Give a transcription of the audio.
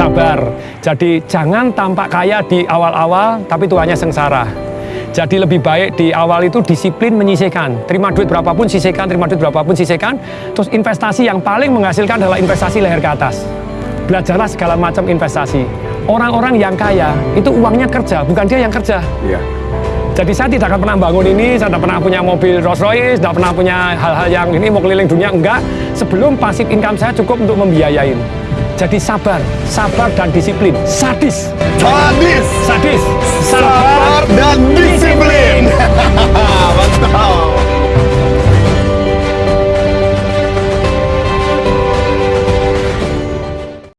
sabar. Jadi jangan tampak kaya di awal-awal, tapi tuanya sengsara. Jadi lebih baik di awal itu disiplin menyisihkan. Terima duit berapapun sisihkan, terima duit berapapun sisihkan. Terus investasi yang paling menghasilkan adalah investasi leher ke atas. Belajarlah segala macam investasi. Orang-orang yang kaya itu uangnya kerja, bukan dia yang kerja. Iya. Jadi saya tidak akan pernah bangun ini, saya tidak pernah punya mobil Rolls Royce, tidak pernah punya hal-hal yang ini mau keliling dunia, enggak. Sebelum pasif income saya cukup untuk membiayain. Jadi sabar, sabar dan disiplin. Sadis, Sadis, sadis, sabar dan disiplin.